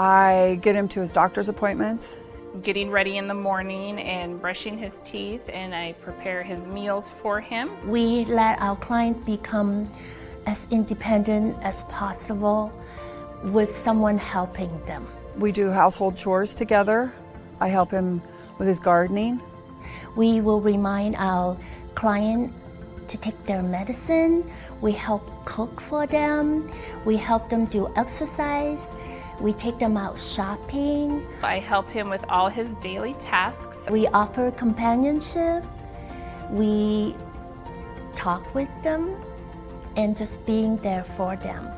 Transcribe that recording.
I get him to his doctor's appointments. Getting ready in the morning and brushing his teeth, and I prepare his meals for him. We let our client become as independent as possible with someone helping them. We do household chores together. I help him with his gardening. We will remind our client to take their medicine. We help cook for them. We help them do exercise. We take them out shopping. I help him with all his daily tasks. We offer companionship. We talk with them and just being there for them.